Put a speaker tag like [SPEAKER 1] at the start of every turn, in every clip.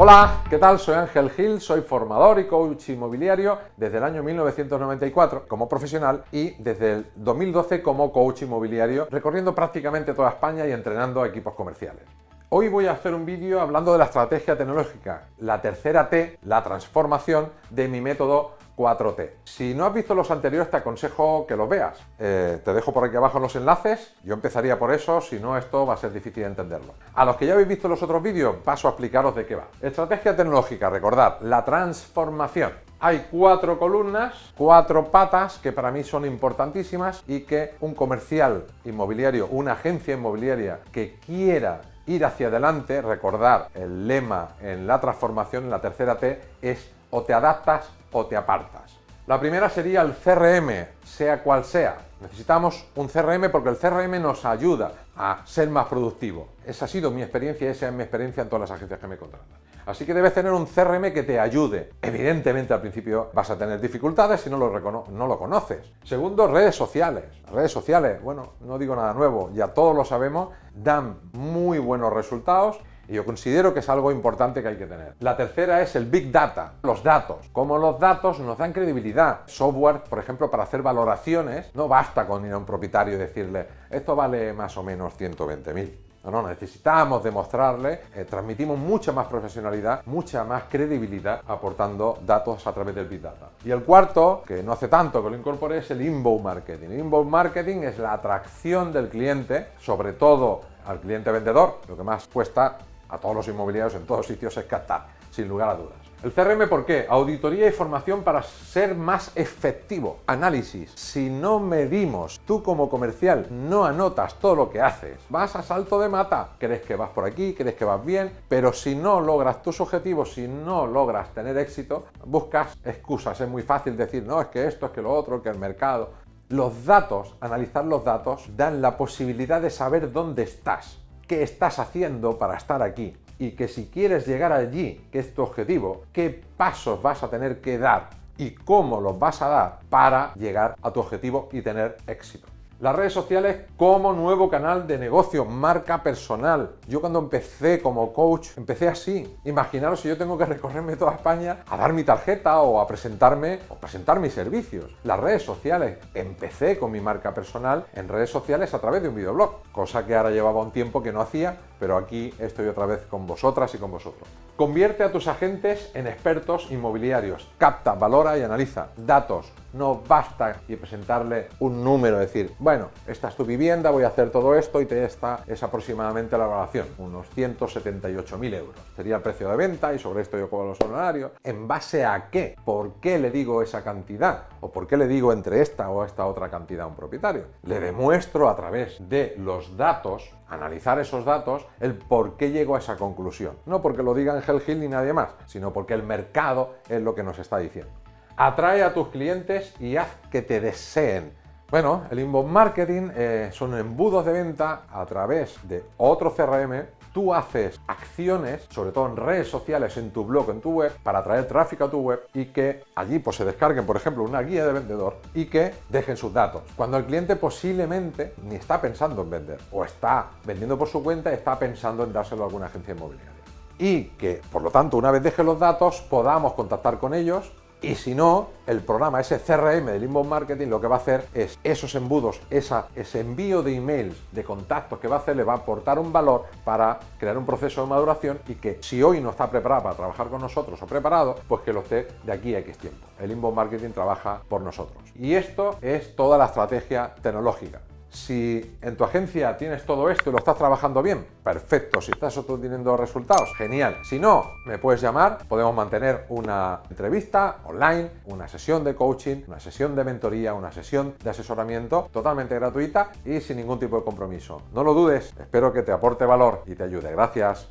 [SPEAKER 1] Hola, ¿qué tal? Soy Ángel Gil, soy formador y coach inmobiliario desde el año 1994 como profesional y desde el 2012 como coach inmobiliario, recorriendo prácticamente toda España y entrenando a equipos comerciales. Hoy voy a hacer un vídeo hablando de la estrategia tecnológica, la tercera T, la transformación de mi método 4T. Si no has visto los anteriores, te aconsejo que los veas. Eh, te dejo por aquí abajo los enlaces. Yo empezaría por eso, si no, esto va a ser difícil de entenderlo. A los que ya habéis visto los otros vídeos, paso a explicaros de qué va. Estrategia tecnológica, recordad, la transformación. Hay cuatro columnas, cuatro patas que para mí son importantísimas y que un comercial inmobiliario, una agencia inmobiliaria que quiera ir hacia adelante, recordar el lema en la transformación, en la tercera T, es o te adaptas o te apartas. La primera sería el CRM, sea cual sea. Necesitamos un CRM porque el CRM nos ayuda a ser más productivo. Esa ha sido mi experiencia y esa es mi experiencia en todas las agencias que me contratan. Así que debes tener un CRM que te ayude. Evidentemente al principio vas a tener dificultades si no lo, no lo conoces. Segundo, redes sociales. Redes sociales, bueno, no digo nada nuevo, ya todos lo sabemos, dan muy buenos resultados y yo considero que es algo importante que hay que tener. La tercera es el Big Data, los datos. Como los datos nos dan credibilidad. Software, por ejemplo, para hacer valoraciones, no basta con ir a un propietario y decirle esto vale más o menos 120.000. No, no, necesitamos demostrarle, eh, transmitimos mucha más profesionalidad, mucha más credibilidad aportando datos a través del Big Data. Y el cuarto, que no hace tanto que lo incorporé, es el inbound marketing. El inbound marketing es la atracción del cliente, sobre todo al cliente vendedor, lo que más cuesta a todos los inmobiliarios en todos sitios es captar, sin lugar a dudas. El CRM, ¿por qué? Auditoría y formación para ser más efectivo. Análisis. Si no medimos, tú como comercial no anotas todo lo que haces, vas a salto de mata. Crees que vas por aquí, crees que vas bien, pero si no logras tus objetivos, si no logras tener éxito, buscas excusas. Es muy fácil decir, no, es que esto, es que lo otro, que el mercado. Los datos, analizar los datos, dan la posibilidad de saber dónde estás qué estás haciendo para estar aquí y que si quieres llegar allí, que es tu objetivo, qué pasos vas a tener que dar y cómo los vas a dar para llegar a tu objetivo y tener éxito. Las redes sociales como nuevo canal de negocio, marca personal. Yo cuando empecé como coach, empecé así. Imaginaros si yo tengo que recorrerme toda España a dar mi tarjeta o a presentarme o presentar mis servicios. Las redes sociales. Empecé con mi marca personal en redes sociales a través de un videoblog, cosa que ahora llevaba un tiempo que no hacía, pero aquí estoy otra vez con vosotras y con vosotros. Convierte a tus agentes en expertos inmobiliarios. Capta, valora y analiza datos, no basta y presentarle un número, decir, bueno, esta es tu vivienda, voy a hacer todo esto y te está es aproximadamente la evaluación, unos 178.000 euros. Sería el precio de venta y sobre esto yo cobro los honorarios. ¿En base a qué? ¿Por qué le digo esa cantidad? ¿O por qué le digo entre esta o esta otra cantidad a un propietario? Le demuestro a través de los datos analizar esos datos, el por qué llego a esa conclusión. No porque lo diga Angel Hill ni nadie más, sino porque el mercado es lo que nos está diciendo. Atrae a tus clientes y haz que te deseen. Bueno, el inbound marketing eh, son embudos de venta a través de otro CRM. Tú haces acciones, sobre todo en redes sociales, en tu blog, en tu web, para atraer tráfico a tu web y que allí pues, se descarguen, por ejemplo, una guía de vendedor y que dejen sus datos. Cuando el cliente posiblemente ni está pensando en vender o está vendiendo por su cuenta está pensando en dárselo a alguna agencia inmobiliaria. Y que, por lo tanto, una vez deje los datos, podamos contactar con ellos y si no, el programa, ese CRM del inbound marketing, lo que va a hacer es esos embudos, ese envío de emails, de contactos que va a hacer, le va a aportar un valor para crear un proceso de maduración y que si hoy no está preparado para trabajar con nosotros o preparado, pues que lo esté de aquí a X tiempo. El inbound marketing trabaja por nosotros. Y esto es toda la estrategia tecnológica. Si en tu agencia tienes todo esto y lo estás trabajando bien, perfecto. Si estás obteniendo resultados, genial. Si no, me puedes llamar, podemos mantener una entrevista online, una sesión de coaching, una sesión de mentoría, una sesión de asesoramiento totalmente gratuita y sin ningún tipo de compromiso. No lo dudes, espero que te aporte valor y te ayude. Gracias.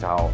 [SPEAKER 1] Chao.